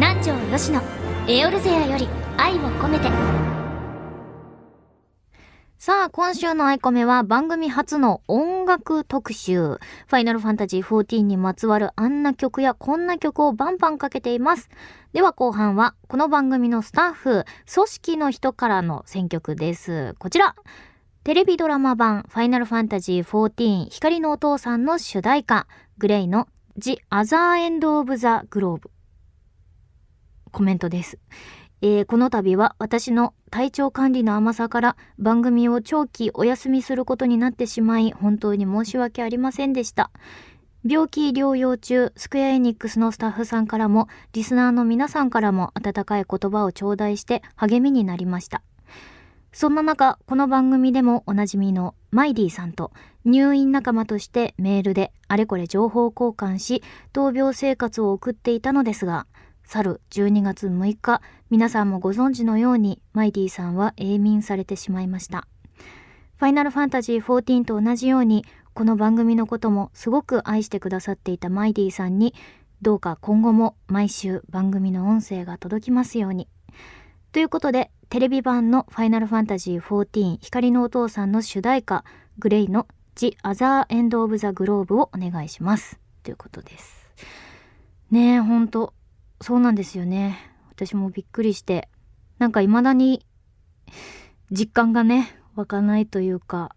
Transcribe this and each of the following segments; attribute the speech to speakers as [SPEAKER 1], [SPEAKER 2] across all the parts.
[SPEAKER 1] 南條吉野エオルゼアより愛を込めて
[SPEAKER 2] さあ、今週のアイコメは番組初の音楽特集。ファイナルファンタジー14にまつわるあんな曲やこんな曲をバンバンかけています。では後半は、この番組のスタッフ、組織の人からの選曲です。こちら。テレビドラマ版ファイナルファンタジー14光のお父さんの主題歌、グレイの The Other End of the Globe。コメントです。えーこの度は私の体調管理の甘さから番組を長期お休みすることになってしまい本当に申し訳ありませんでした。病気療養中、スクエアエニックスのスタッフさんからも、リスナーの皆さんからも温かい言葉を頂戴して励みになりました。そんな中、この番組でもおなじみのマイディさんと入院仲間としてメールであれこれ情報交換し、闘病生活を送っていたのですが、去る12月6日、皆さんもご存知のように、マイディさんは永眠されてしまいました。ファイナルファンタジー14と同じように、この番組のこともすごく愛してくださっていたマイディさんに、どうか今後も毎週番組の音声が届きますように。ということで、テレビ版のファイナルファンタジー14光のお父さんの主題歌、グレイの The Other End of the Globe をお願いします。ということです。ねえ、ほんと、そうなんですよね。私もびっくりして、なんか未だに 実感がね、湧かないというか、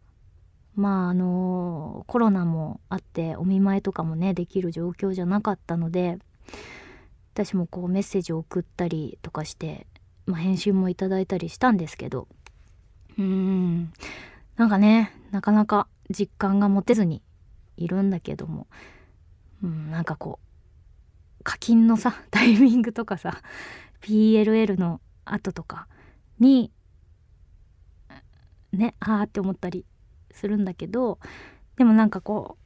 [SPEAKER 2] まああのコロナもあってお見舞いとかもねできる状況じゃなかったので私もこうメッセージを送ったりとかして、まあ、返信もいただいたりしたんですけど。うーん。なんかねなかなか実感が持てずにいるんだけども、うん、なんかこう課金のさ タイミングとかさ PLL の後とかにねあーって思ったりするんだけどでもなんかこう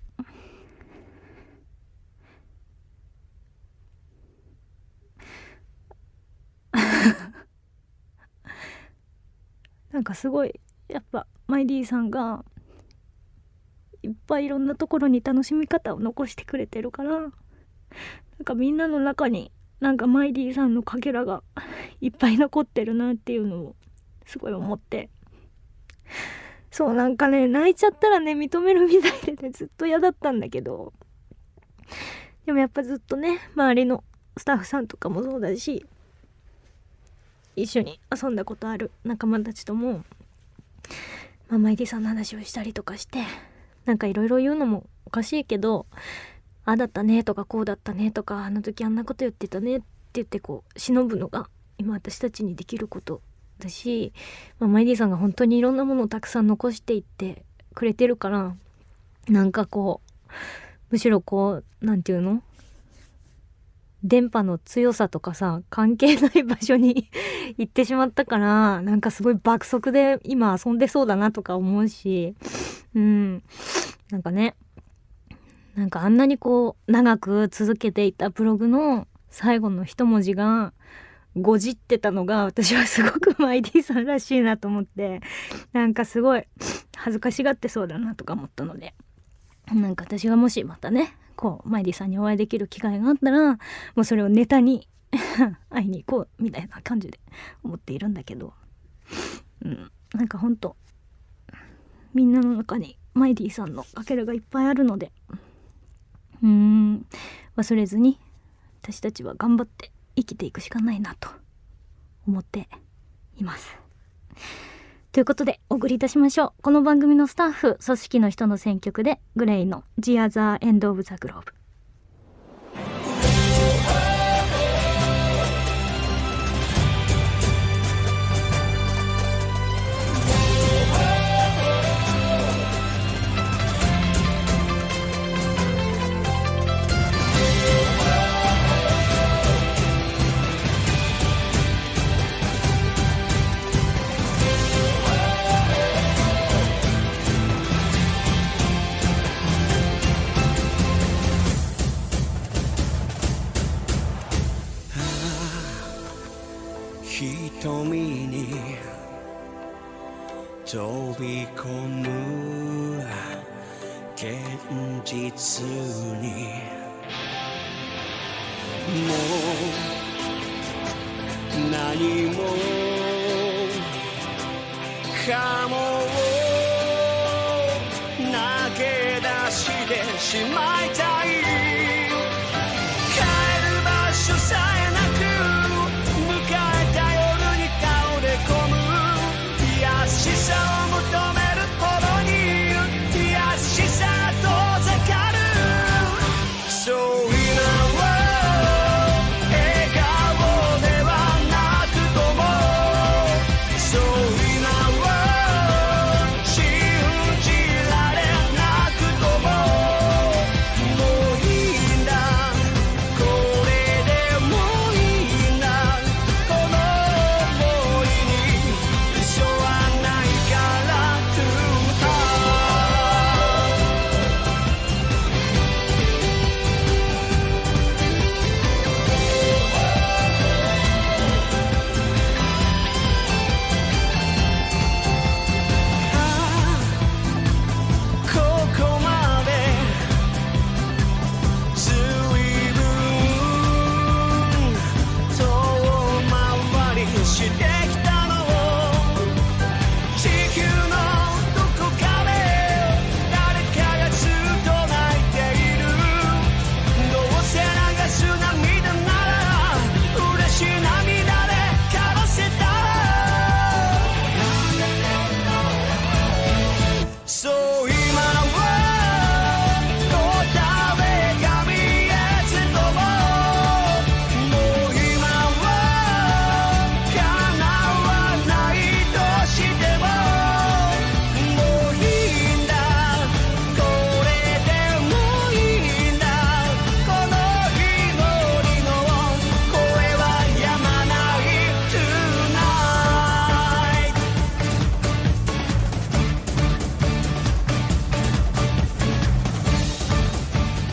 [SPEAKER 2] なんかすごいやっぱマイディさんがいっぱいいろんなところに楽しみ方を残してくれてるからなんかみんなの中になんかマイディさんのかけらが いっぱい残ってるなっていうのをすごい思って。そうなんかね泣いちゃったらね認めるみたいでねずっと嫌だったんだけど。でもやっぱずっとね周りのスタッフさんとかもそうだし一緒に遊んだことある仲間たちとも、まあ、マイディさんの話をしたりとかしてなんかいろいろ言うのもおかしいけどあだったねとかこうだったねとかあの時あんなこと言ってたねって言ってこう忍ぶのが今私たちにできることだし、まあ、マイディさんが本当にいろんなものをたくさん残していってくれてるからなんかこうむしろこうなんていうの？電波の強さとかさ関係ない場所に 行ってしまったからなんかすごい爆速で今遊んでそうだなとか思うしうん。なんかね。なんかあんなにこう長く続けていたブログの最後の一文字がごじってたのが私はすごく マイディさんらしいなと思ってなんかすごい恥ずかしがってそうだなとか思ったのでなんか私がもしまたねこうマイディさんにお会いできる機会があったらもうそれをネタに 会いに行こうみたいな感じで思っているんだけどうんなんかほんとみんなの中にマイディさんのかけらがいっぱいあるのでうん。忘れずに私たちは頑張って生きていくしかないなと思っています。ということでお送りいたしましょう。この番組のスタッフ組織の人の選曲でグレイの「The Other End of the Globe」
[SPEAKER 3] 瞳飛び込む現実に。もう何もかもを投げ出してしまい。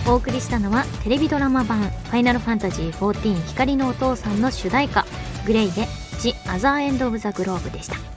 [SPEAKER 2] お送りしたのはテレビドラマ版「ファイナルファンタジー14光のお父さん」の主題歌「グレイで「The Other End of the Globe」でした。